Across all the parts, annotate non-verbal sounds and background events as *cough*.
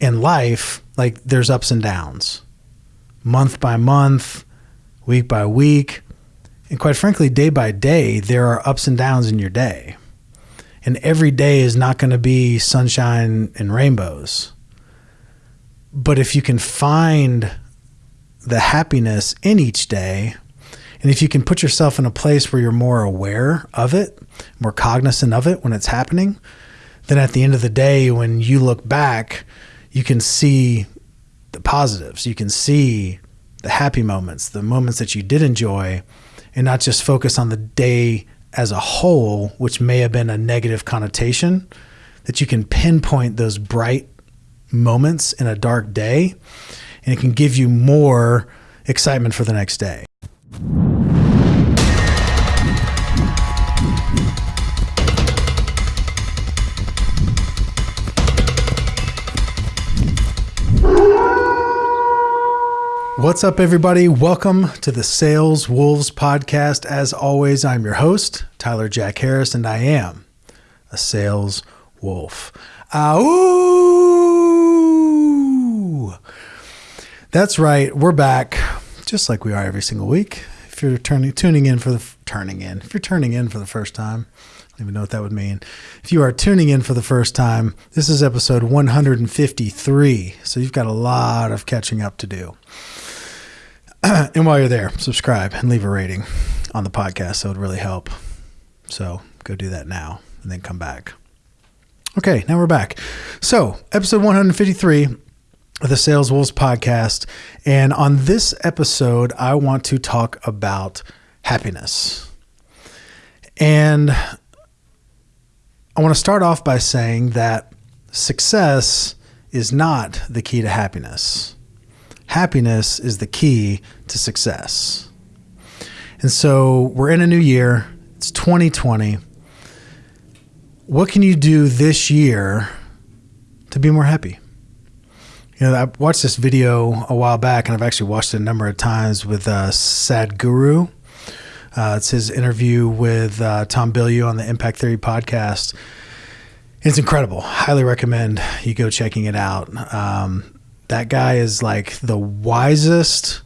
in life, like there's ups and downs, month by month, week by week, and quite frankly, day by day, there are ups and downs in your day. And every day is not going to be sunshine and rainbows. But if you can find the happiness in each day, and if you can put yourself in a place where you're more aware of it, more cognizant of it when it's happening, then at the end of the day, when you look back, you can see the positives. You can see the happy moments, the moments that you did enjoy, and not just focus on the day as a whole, which may have been a negative connotation, that you can pinpoint those bright moments in a dark day, and it can give you more excitement for the next day. What's up, everybody? Welcome to the Sales Wolves podcast. As always, I'm your host, Tyler Jack Harris, and I am a sales wolf. Ow! That's right. We're back, just like we are every single week. If you're turning tuning in for the turning in, if you're turning in for the first time, I don't even know what that would mean. If you are tuning in for the first time, this is episode 153. So you've got a lot of catching up to do. *clears throat* and while you're there, subscribe and leave a rating on the podcast. That would really help. So go do that now and then come back. Okay, now we're back. So, episode 153 of the Sales Wolves podcast. And on this episode, I want to talk about happiness. And I want to start off by saying that success is not the key to happiness happiness is the key to success. And so we're in a new year, it's 2020. What can you do this year to be more happy? You know, I watched this video a while back, and I've actually watched it a number of times with uh, Sadhguru. Uh, it's his interview with uh, Tom Bilyeu on the Impact Theory podcast. It's incredible. Highly recommend you go checking it out. Um, that guy is like the wisest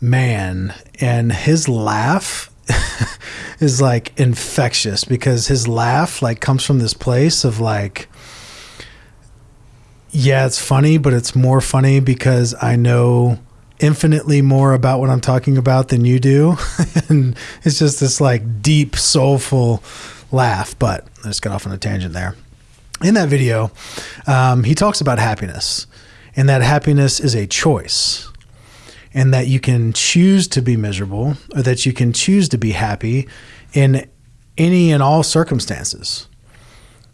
man, and his laugh *laughs* is like infectious because his laugh like comes from this place of like yeah, it's funny, but it's more funny because I know infinitely more about what I'm talking about than you do. *laughs* and it's just this like deep, soulful laugh. But I just got off on a tangent there. In that video, um, he talks about happiness and that happiness is a choice and that you can choose to be miserable or that you can choose to be happy in any and all circumstances.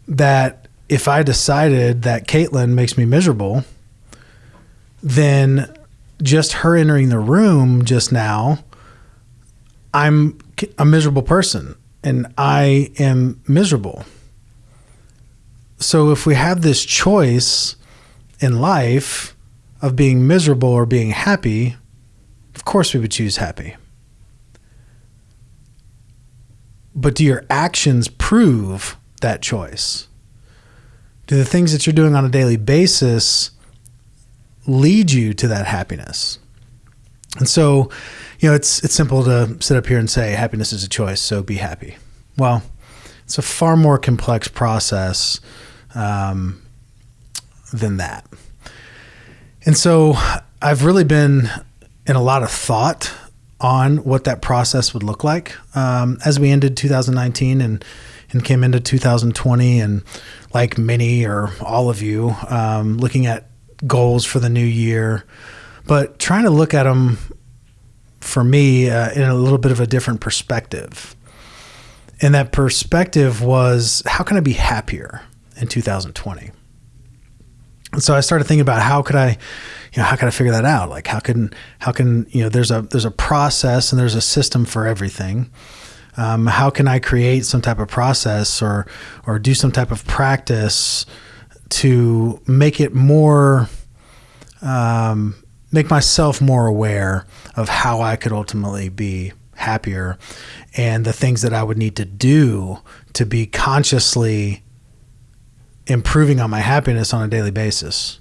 That if I decided that Caitlin makes me miserable, then just her entering the room just now, I'm a miserable person and I am miserable. So if we have this choice in life of being miserable or being happy, of course we would choose happy. But do your actions prove that choice? Do the things that you're doing on a daily basis lead you to that happiness? And so, you know, it's it's simple to sit up here and say happiness is a choice, so be happy. Well, it's a far more complex process um, than that. And so I've really been in a lot of thought on what that process would look like um, as we ended 2019 and and came into 2020 and like many or all of you um, looking at goals for the new year but trying to look at them for me uh, in a little bit of a different perspective and that perspective was how can i be happier in 2020 and so I started thinking about how could I, you know, how could I figure that out? Like how can how can you know there's a there's a process and there's a system for everything. Um, how can I create some type of process or or do some type of practice to make it more um, make myself more aware of how I could ultimately be happier and the things that I would need to do to be consciously improving on my happiness on a daily basis.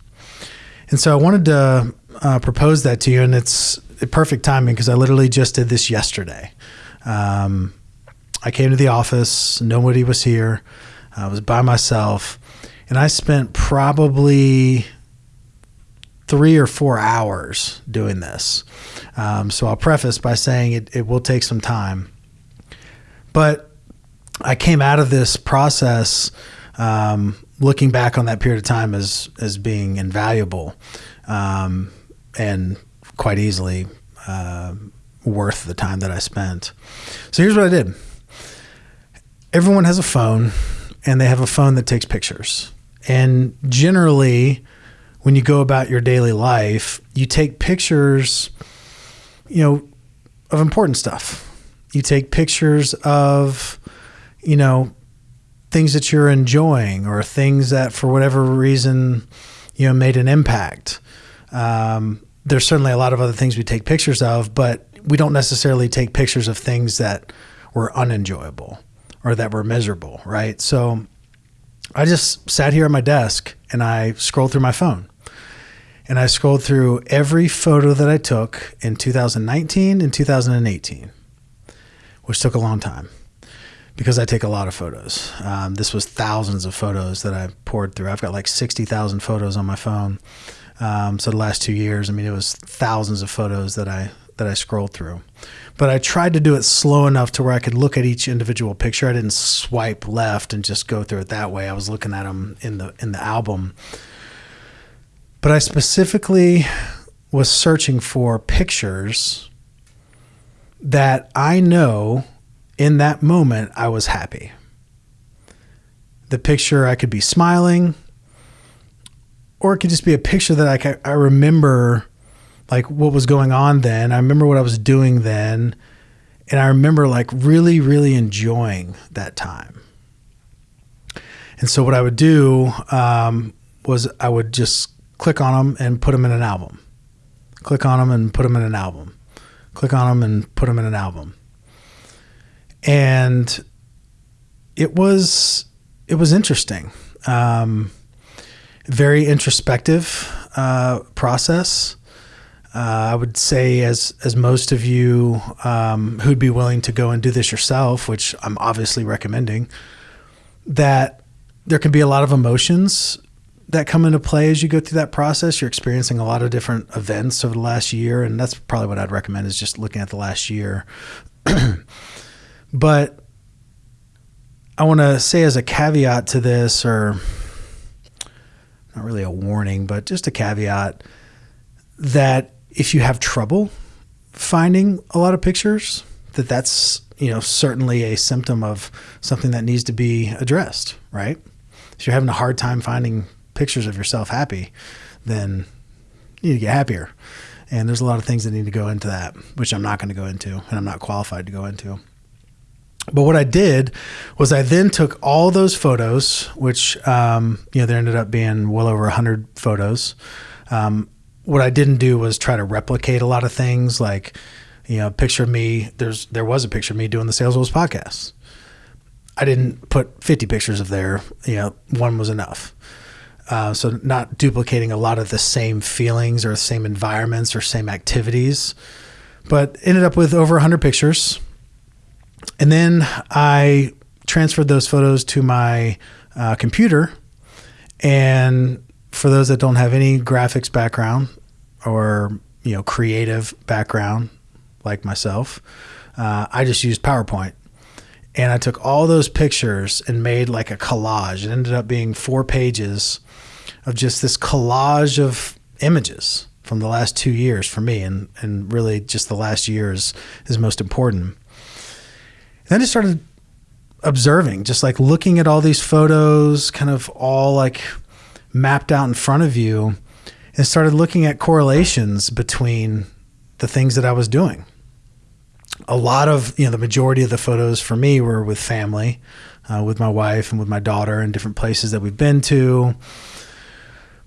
And so I wanted to uh, propose that to you, and it's perfect timing because I literally just did this yesterday. Um, I came to the office, nobody was here. I was by myself, and I spent probably three or four hours doing this. Um, so I'll preface by saying it, it will take some time. But I came out of this process um, looking back on that period of time as, as being invaluable um, and quite easily uh, worth the time that I spent. So here's what I did everyone has a phone and they have a phone that takes pictures. And generally, when you go about your daily life, you take pictures, you know, of important stuff. You take pictures of, you know, things that you're enjoying or things that for whatever reason, you know, made an impact. Um, there's certainly a lot of other things we take pictures of, but we don't necessarily take pictures of things that were unenjoyable or that were miserable, right? So I just sat here at my desk and I scrolled through my phone and I scrolled through every photo that I took in 2019 and 2018, which took a long time because I take a lot of photos. Um, this was thousands of photos that I poured through. I've got like 60,000 photos on my phone. Um, so the last two years, I mean, it was thousands of photos that I that I scrolled through. But I tried to do it slow enough to where I could look at each individual picture. I didn't swipe left and just go through it that way. I was looking at them in the in the album but I specifically was searching for pictures that I know in that moment I was happy. The picture I could be smiling, or it could just be a picture that I, I remember like what was going on then. I remember what I was doing then. And I remember like really, really enjoying that time. And so what I would do um, was I would just click on them and put them in an album. Click on them and put them in an album. Click on them and put them in an album. And it was it was interesting. Um, very introspective uh, process. Uh, I would say, as as most of you um, who'd be willing to go and do this yourself, which I'm obviously recommending, that there can be a lot of emotions that come into play as you go through that process. You're experiencing a lot of different events over the last year, and that's probably what I'd recommend is just looking at the last year. *clears throat* but I want to say as a caveat to this, or not really a warning, but just a caveat that if you have trouble finding a lot of pictures, that that's you know certainly a symptom of something that needs to be addressed, right? If you're having a hard time finding pictures of yourself happy, then you need to get happier. And there's a lot of things that need to go into that, which I'm not going to go into, and I'm not qualified to go into. But what I did was I then took all those photos, which um, you know there ended up being well over hundred photos. Um, what I didn't do was try to replicate a lot of things, like you know, picture me. There's there was a picture of me doing the Sales Wolves podcast. I didn't put 50 pictures of there. You know, one was enough. Uh, so not duplicating a lot of the same feelings or the same environments or same activities, but ended up with over 100 pictures. And then I transferred those photos to my uh, computer. And for those that don't have any graphics background or you know creative background like myself, uh, I just used PowerPoint and I took all those pictures and made like a collage. It ended up being four pages of just this collage of images from the last two years for me, and and really just the last year is is most important. And then I started observing, just like looking at all these photos, kind of all like mapped out in front of you, and started looking at correlations between the things that I was doing. A lot of, you know, the majority of the photos for me were with family, uh, with my wife and with my daughter in different places that we've been to.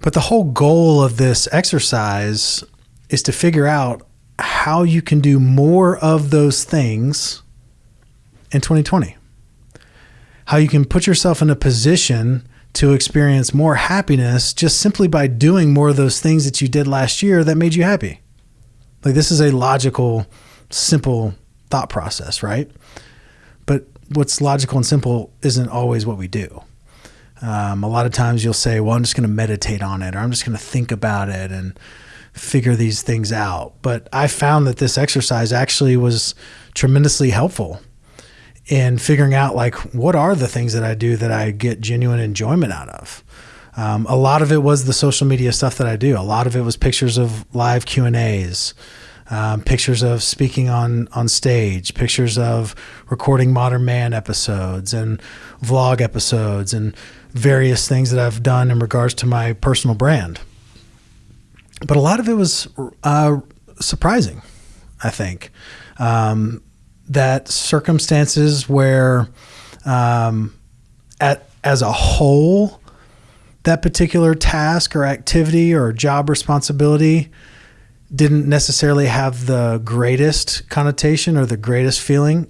But the whole goal of this exercise is to figure out how you can do more of those things in 2020. How you can put yourself in a position to experience more happiness just simply by doing more of those things that you did last year that made you happy. Like this is a logical, simple thought process, right? But what's logical and simple isn't always what we do. Um, a lot of times you'll say, well, I'm just going to meditate on it or I'm just going to think about it and figure these things out. But I found that this exercise actually was tremendously helpful in figuring out like what are the things that I do that I get genuine enjoyment out of. Um, a lot of it was the social media stuff that I do. A lot of it was pictures of live Q and A's, um, pictures of speaking on on stage, pictures of recording Modern Man episodes and vlog episodes, and various things that I've done in regards to my personal brand. But a lot of it was uh, surprising, I think. Um, that circumstances where, um, at as a whole, that particular task or activity or job responsibility didn't necessarily have the greatest connotation or the greatest feeling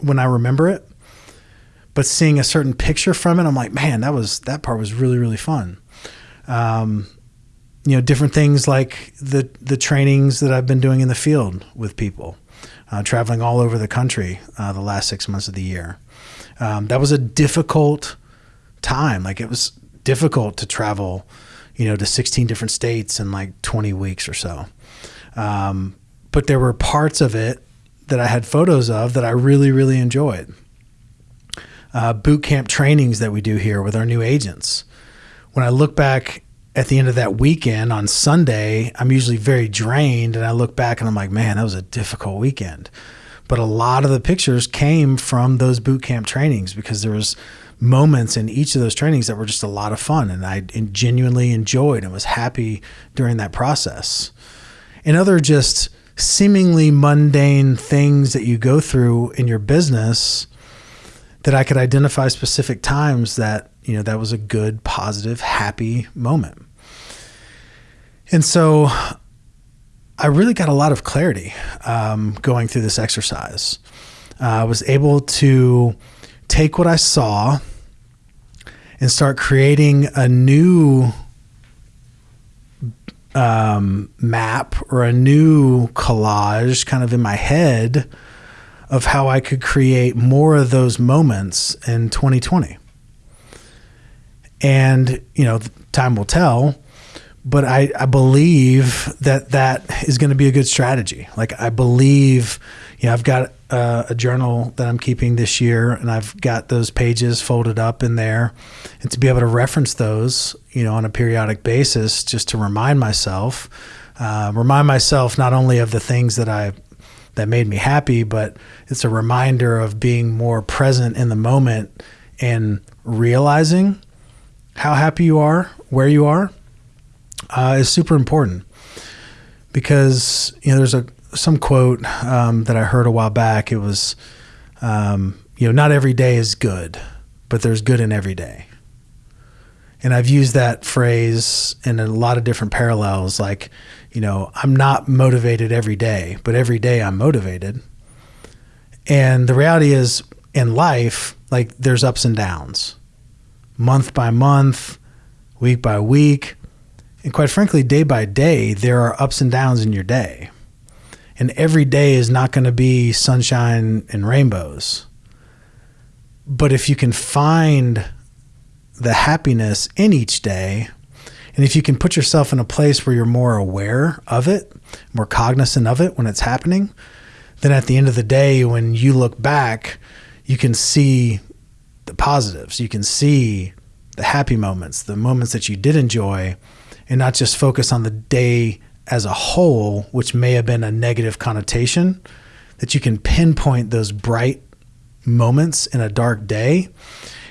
when I remember it. But seeing a certain picture from it, I'm like, man, that was that part was really really fun. Um, you know, different things like the the trainings that I've been doing in the field with people uh, traveling all over the country uh, the last six months of the year. Um, that was a difficult time. Like it was difficult to travel, you know, to 16 different states in like 20 weeks or so. Um, but there were parts of it that I had photos of that I really, really enjoyed. Uh, boot camp trainings that we do here with our new agents. When I look back at the end of that weekend on Sunday, I'm usually very drained and I look back and I'm like, man, that was a difficult weekend. But a lot of the pictures came from those boot camp trainings because there was moments in each of those trainings that were just a lot of fun and I genuinely enjoyed and was happy during that process. And other just seemingly mundane things that you go through in your business that I could identify specific times that you know, that was a good, positive, happy moment. And so I really got a lot of clarity um, going through this exercise. Uh, I was able to take what I saw and start creating a new um, map or a new collage kind of in my head of how I could create more of those moments in 2020 and you know time will tell but I, I believe that that is going to be a good strategy. Like i believe you know i've got uh, a journal that i'm keeping this year and i've got those pages folded up in there. And to be able to reference those you know on a periodic basis just to remind myself uh, remind myself not only of the things that i that made me happy but it's a reminder of being more present in the moment and realizing how happy you are, where you are, uh, is super important because you know there's a some quote um, that I heard a while back. It was, um, you know, not every day is good, but there's good in every day. And I've used that phrase in a lot of different parallels. Like, you know, I'm not motivated every day, but every day I'm motivated. And the reality is, in life, like there's ups and downs month by month, week by week, and quite frankly, day by day, there are ups and downs in your day. And every day is not going to be sunshine and rainbows. But if you can find the happiness in each day, and if you can put yourself in a place where you're more aware of it, more cognizant of it when it's happening, then at the end of the day, when you look back, you can see the positives. You can see the happy moments, the moments that you did enjoy, and not just focus on the day as a whole, which may have been a negative connotation, that you can pinpoint those bright moments in a dark day,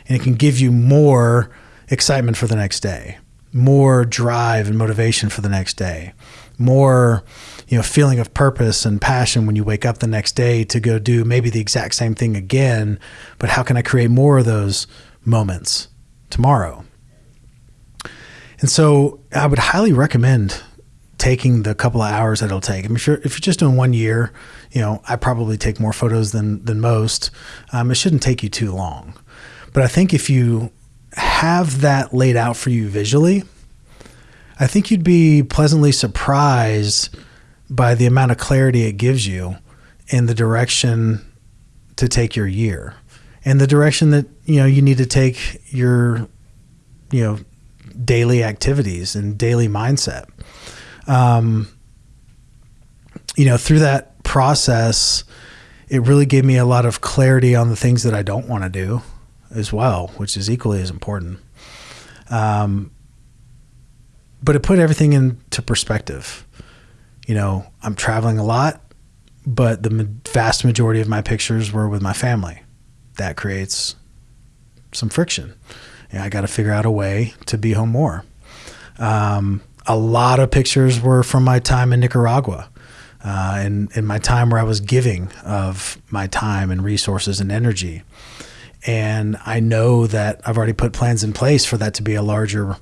and it can give you more excitement for the next day, more drive and motivation for the next day, more you know feeling of purpose and passion when you wake up the next day to go do maybe the exact same thing again but how can i create more of those moments tomorrow and so i would highly recommend taking the couple of hours that it'll take. I mean, if you're if you're just doing one year, you know, I probably take more photos than than most. Um, it shouldn't take you too long, but I think if you have that laid out for you visually, I think you'd be pleasantly surprised by the amount of clarity it gives you in the direction to take your year and the direction that you know you need to take your you know daily activities and daily mindset. Um, you know through that process it really gave me a lot of clarity on the things that i don't want to do as well which is equally as important um, but it put everything into perspective you know i'm traveling a lot but the vast majority of my pictures were with my family that creates some friction. And I got to figure out a way to be home more. Um, a lot of pictures were from my time in Nicaragua. Uh, and in my time where I was giving of my time and resources and energy. And I know that I've already put plans in place for that to be a larger,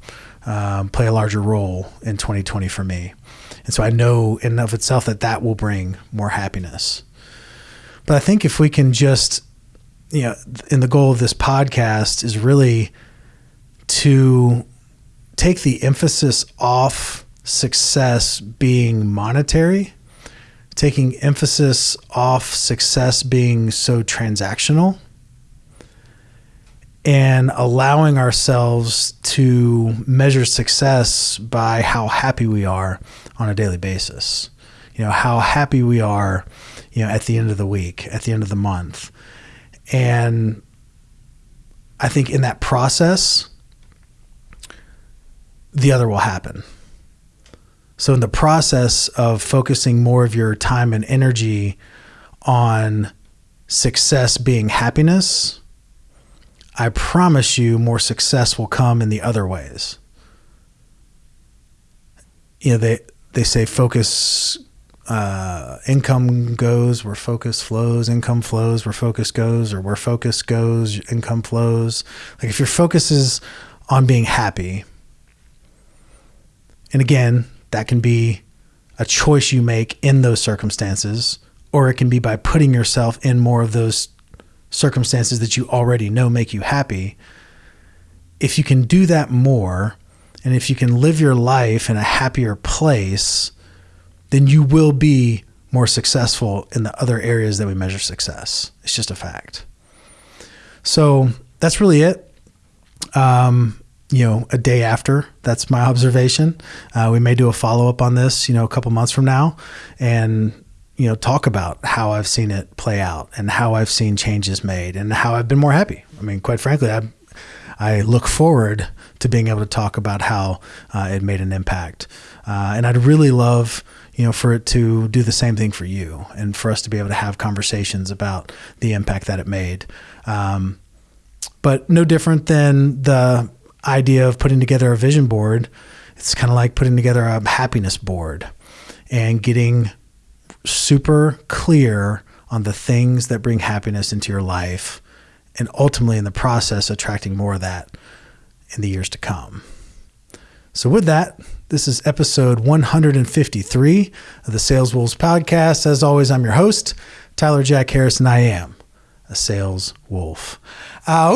um, play a larger role in 2020 for me. And so I know in of itself that that will bring more happiness. But I think if we can just you know, and the goal of this podcast is really to take the emphasis off success being monetary, taking emphasis off success being so transactional, and allowing ourselves to measure success by how happy we are on a daily basis. You know, how happy we are, you know, at the end of the week, at the end of the month and I think in that process, the other will happen. So, in the process of focusing more of your time and energy on success being happiness, I promise you more success will come in the other ways. You know, they, they say focus uh, income goes, where focus flows, income flows, where focus goes, or where focus goes, income flows. Like if your focus is on being happy, and again, that can be a choice you make in those circumstances, or it can be by putting yourself in more of those circumstances that you already know make you happy. If you can do that more, and if you can live your life in a happier place, then you will be more successful in the other areas that we measure success. It's just a fact. So that's really it. Um, you know, a day after, that's my observation. Uh, we may do a follow up on this, you know, a couple months from now and, you know, talk about how I've seen it play out and how I've seen changes made and how I've been more happy. I mean, quite frankly, I, I look forward to being able to talk about how uh, it made an impact. Uh, and I'd really love you know, for it to do the same thing for you and for us to be able to have conversations about the impact that it made. Um, but no different than the idea of putting together a vision board. It's kind of like putting together a happiness board and getting super clear on the things that bring happiness into your life and ultimately in the process attracting more of that in the years to come. So, with that, this is episode 153 of the Sales Wolves podcast. As always, I'm your host, Tyler Jack Harris, and I am a sales wolf. Uh,